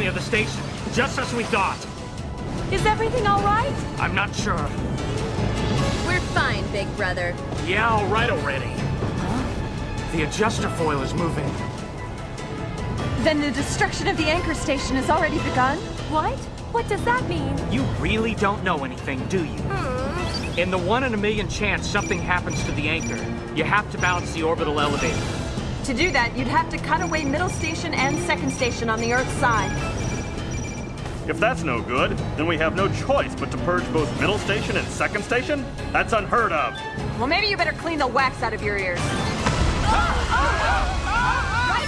near the station, just as we thought. Is everything all right? I'm not sure. We're fine, big brother. Yeah, all right already. The adjuster foil is moving. Then the destruction of the anchor station has already begun? What? What does that mean? You really don't know anything, do you? Hmm. In the one in a million chance something happens to the anchor, you have to balance the orbital elevator. To do that, you'd have to cut away middle station and second station on the Earth's side. If that's no good, then we have no choice but to purge both middle station and second station? That's unheard of. Well, maybe you better clean the wax out of your ears. Right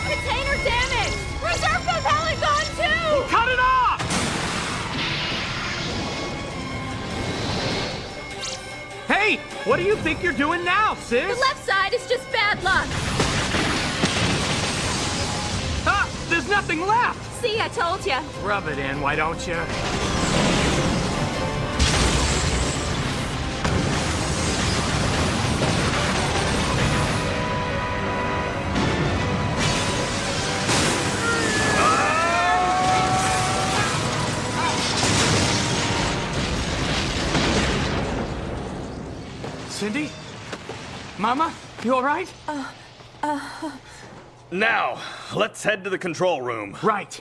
container damaged! Reserve propellant gone too! Cut it off! Hey, what do you think you're doing now, sis? The left side is just bad luck. There's nothing left! See, I told you. Rub it in, why don't you? Cindy? Mama? You alright? Uh, uh, Now, let's head to the control room. Right.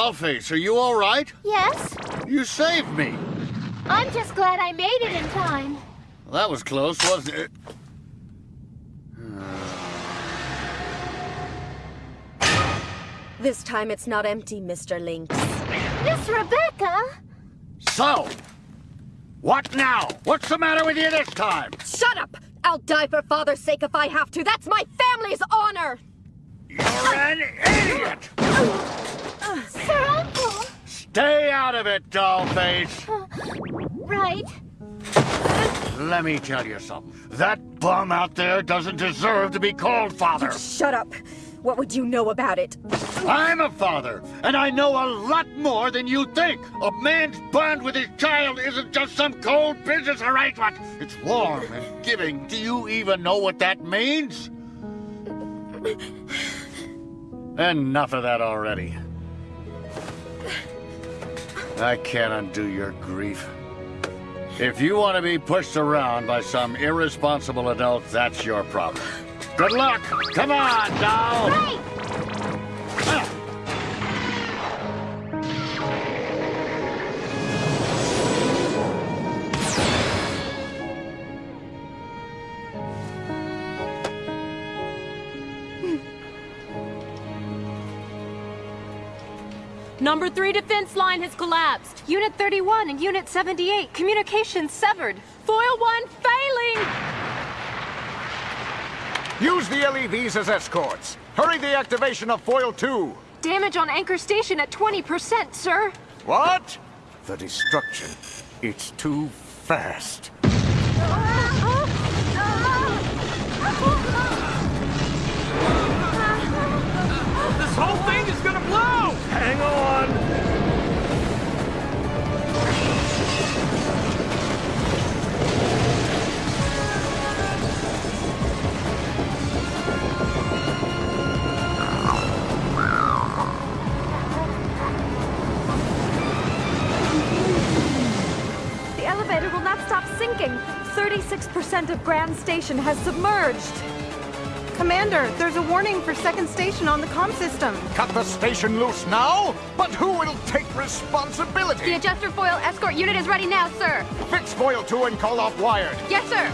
Dollface, are you all right? Yes? You saved me. I'm just glad I made it in time. Well, that was close, wasn't it? This time it's not empty, Mr. Links. Miss Rebecca? So, what now? What's the matter with you this time? Shut up! I'll die for father's sake if I have to. That's my family's honor! You're an idiot! Sir Uncle? Stay out of it, Dollface. Uh, right. Let me tell you something. That bum out there doesn't deserve to be called father. Shut up! What would you know about it? I'm a father, and I know a lot more than you think. A man's bond with his child isn't just some cold business arrangement. It's warm and giving. Do you even know what that means? Enough of that already. I can't undo your grief. If you want to be pushed around by some irresponsible adult, that's your problem. Good luck! Come on, doll! Right! Number 3 defense line has collapsed. Unit 31 and Unit 78, communications severed. Foil 1 failing! Use the LEVs as escorts. Hurry the activation of Foil 2. Damage on anchor station at 20%, sir. What? The destruction. It's too fast. Grand Station has submerged. Commander, there's a warning for second station on the com system. Cut the station loose now? But who will take responsibility? The adjuster foil escort unit is ready now, sir. Fix foil 2 and call off wired. Yes, sir.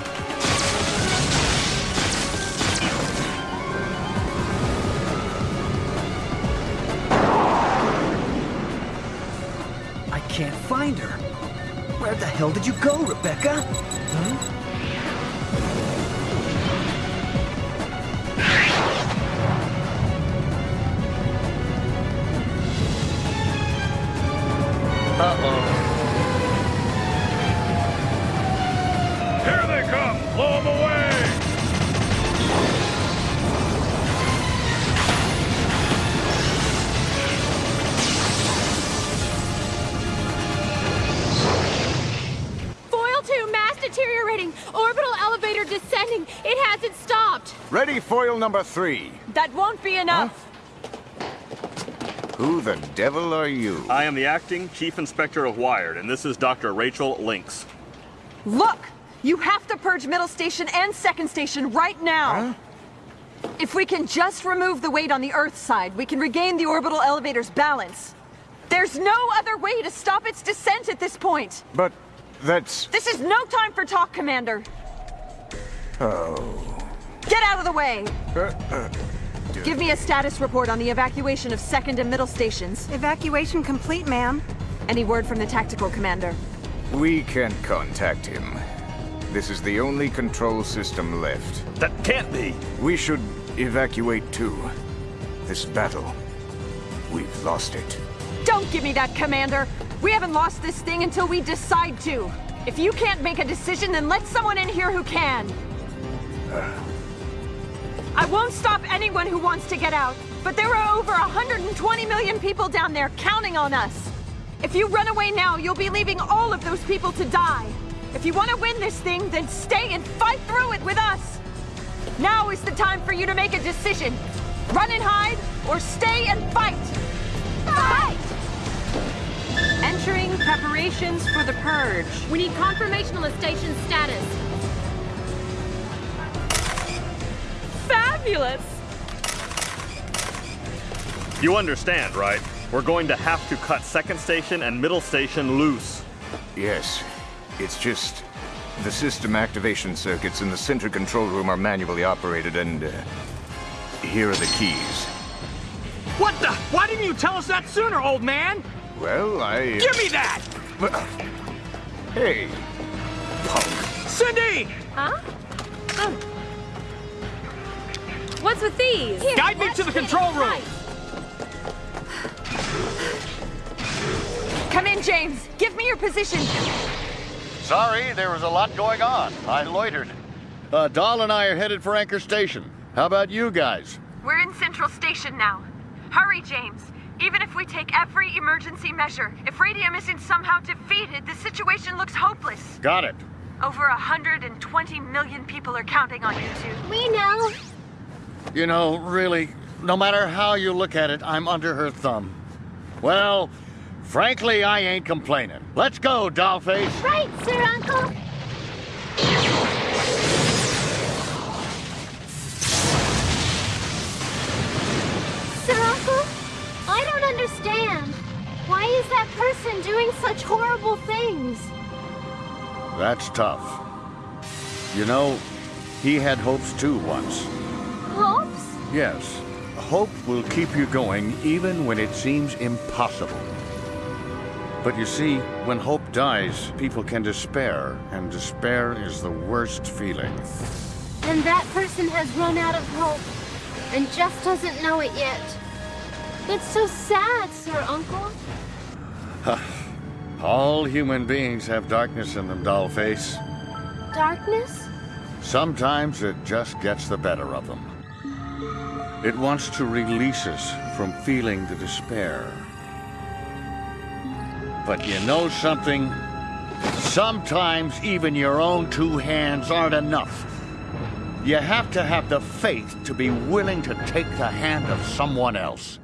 I can't find her. Where the hell did you go, Rebecca? Huh? Orbital elevator descending. It hasn't stopped. Ready foil number three. That won't be enough. Who the devil are you? I am the acting chief inspector of Wired, and this is Dr. Rachel Links. Look! You have to purge middle station and second station right now. If we can just remove the weight on the Earth side, we can regain the orbital elevator's balance. There's no other way to stop its descent at this point. But that's. This is no time for talk, Commander. Oh. Get out of the way! Uh, uh, give me a status report on the evacuation of second and middle stations. Evacuation complete, ma'am. Any word from the tactical commander? We can't contact him. This is the only control system left. That can't be! We should evacuate too. This battle, we've lost it. Don't give me that, Commander! We haven't lost this thing until we decide to. If you can't make a decision, then let someone in here who can. I won't stop anyone who wants to get out, but there are over 120 million people down there counting on us. If you run away now, you'll be leaving all of those people to die. If you want to win this thing, then stay and fight through it with us. Now is the time for you to make a decision. Run and hide, or stay and fight. Fight! Entering preparations for the purge. We need confirmation on the station's status. Fabulous! You understand, right? We're going to have to cut second station and middle station loose. Yes, it's just the system activation circuits in the center control room are manually operated, and uh, here are the keys. What the? Why didn't you tell us that sooner, old man? Well, I. Give me that! Hey, punk. Cindy! Huh? Oh. What's with these? Guide me to the control room! Come in, James. Give me your position. Sorry, there was a lot going on. I loitered. Uh, Doll and I are headed for Anchor Station. How about you guys? We're in Central Station now. Hurry, James. Even if we take every emergency measure, if Radium isn't somehow defeated, the situation looks hopeless. Got it. Over 120 million people are counting on you two. We know. You know, really, no matter how you look at it, I'm under her thumb. Well, frankly, I ain't complaining. Let's go, Dollface. Right, Sir Uncle. Doing such horrible things? That's tough. You know, he had hopes too once. Hopes? Yes, hope will keep you going even when it seems impossible. But you see, when hope dies, people can despair, and despair is the worst feeling. And that person has run out of hope and just doesn't know it yet. It's so sad, Sir Uncle. All human beings have darkness in them, Dollface. Darkness? Sometimes it just gets the better of them. It wants to release us from feeling the despair. But you know something? Sometimes even your own two hands aren't enough. You have to have the faith to be willing to take the hand of someone else.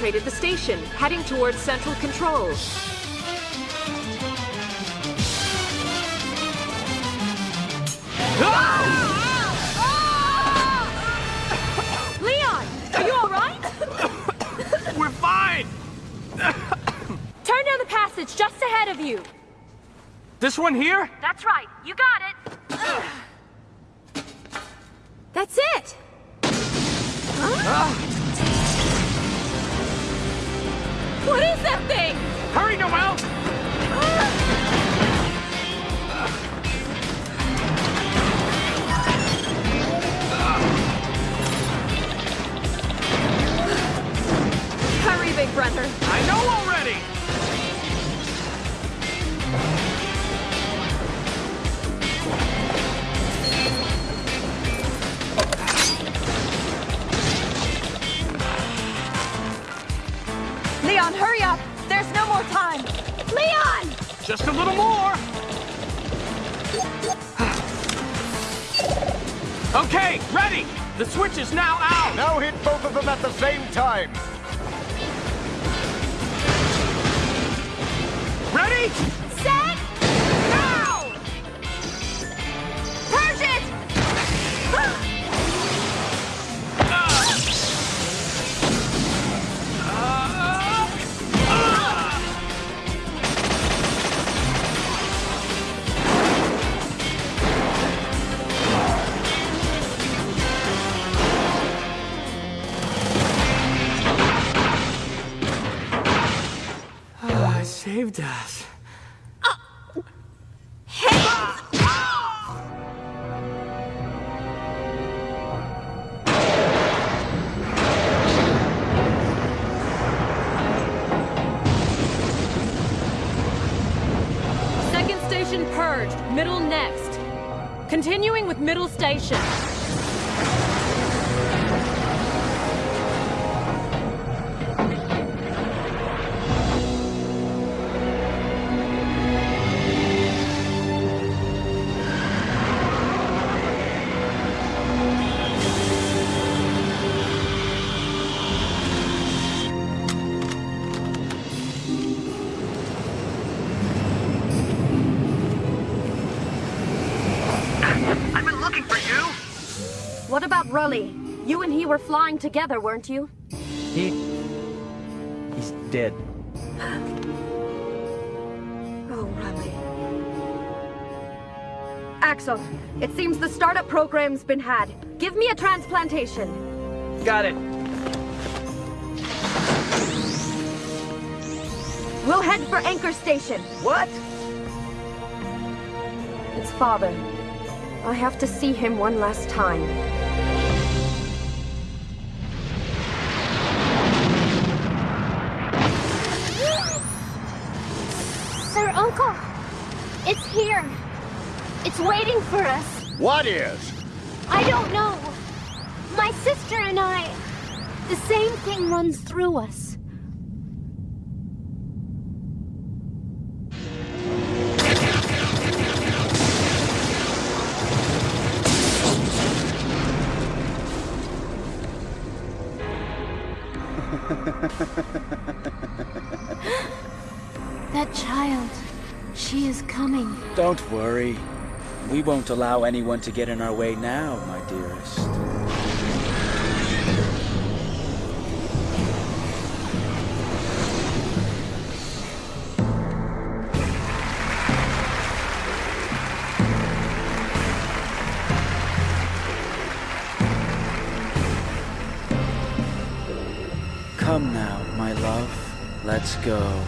Infiltrated the station, heading towards central control. Leon, are you all right? We're fine! Turn down the passage just ahead of you. This one here? That's right. You got it. That's it. Ah. What is that thing? Hurry, Noel! Hurry, big brother. I know already! Leon, hurry up. There's no more time. Leon! Just a little more! okay, ready! The switch is now out! Now hit both of them at the same time. Ready? Saved us. Second station purged, middle next. Continuing with middle station. Rully? You and he were flying together, weren't you? He... He's dead. Oh, Rully. Axel, it seems the startup program's been had. Give me a transplantation. Got it. We'll head for Anchor Station. What? It's father. I have to see him one last time. Uncle, it's here. It's waiting for us. What is? I don't know. My sister and I, the same thing runs through us. that child, she is coming. Don't worry. We won't allow anyone to get in our way now, my dearest. Come now, my love. Let's go.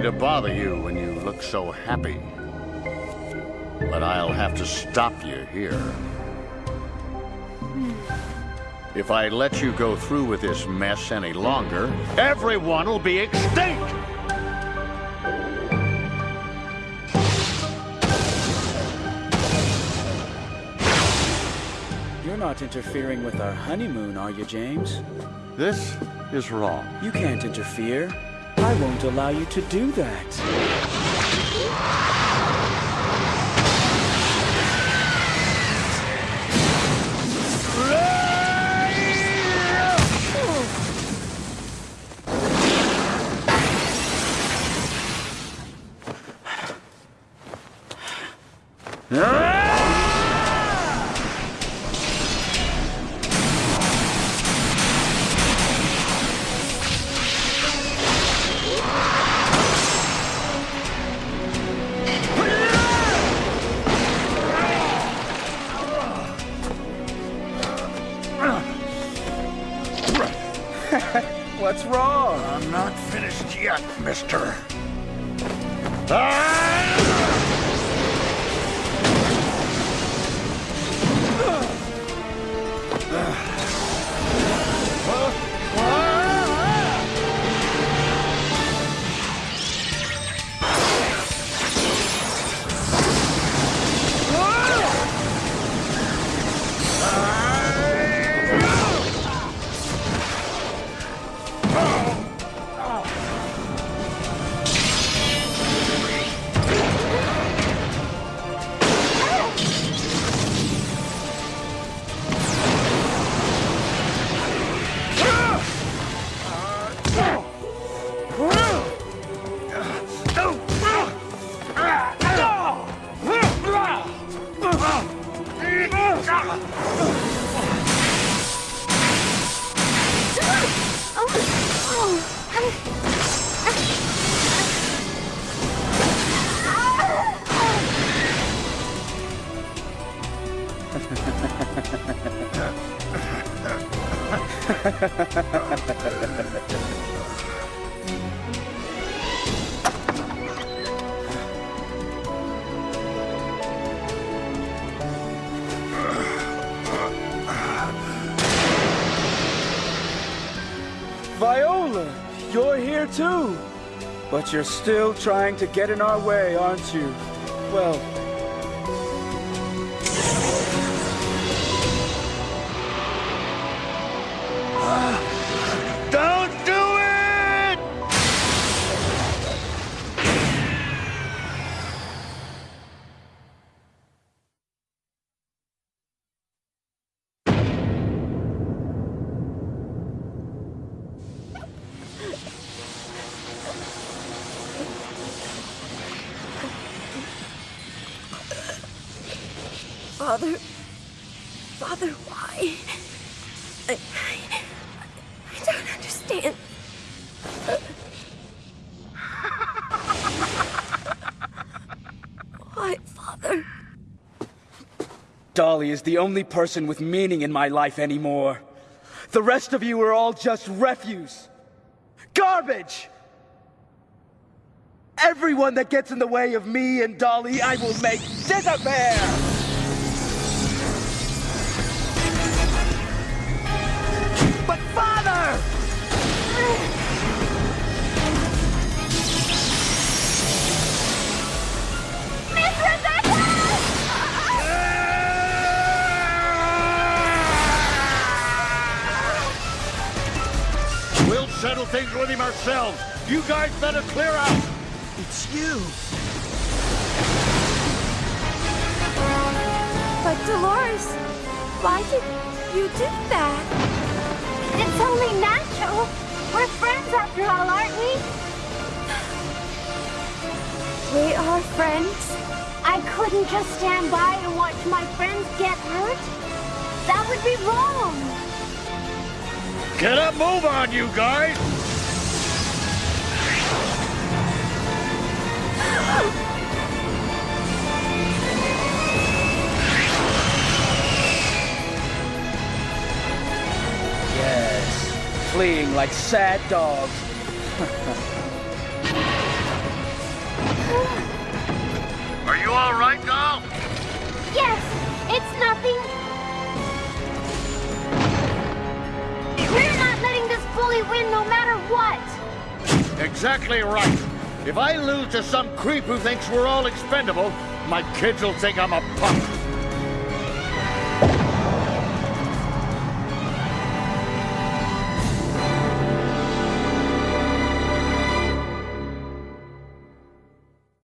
to bother you when you look so happy. But I'll have to stop you here. Hmm. If I let you go through with this mess any longer, everyone will be extinct! You're not interfering with our honeymoon, are you, James? This is wrong. You can't interfere. I won't allow you to do that. Viola, you're here too. But you're still trying to get in our way, aren't you? Well, Dolly is the only person with meaning in my life anymore. The rest of you are all just refuse. Garbage! Everyone that gets in the way of me and Dolly, I will make disappear! Settle things with him ourselves. You guys better clear out. It's you. But Dolores, why did you do that? It's only natural. We're friends after all, aren't we? We are friends. I couldn't just stand by and watch my friends get hurt. That would be wrong. Get a move on, you guys! Yes, fleeing like sad dogs. Are you all right, doll? Yes, it's nothing. Bully win no matter what. Exactly right. If I lose to some creep who thinks we're all expendable, my kids will think I'm a punk.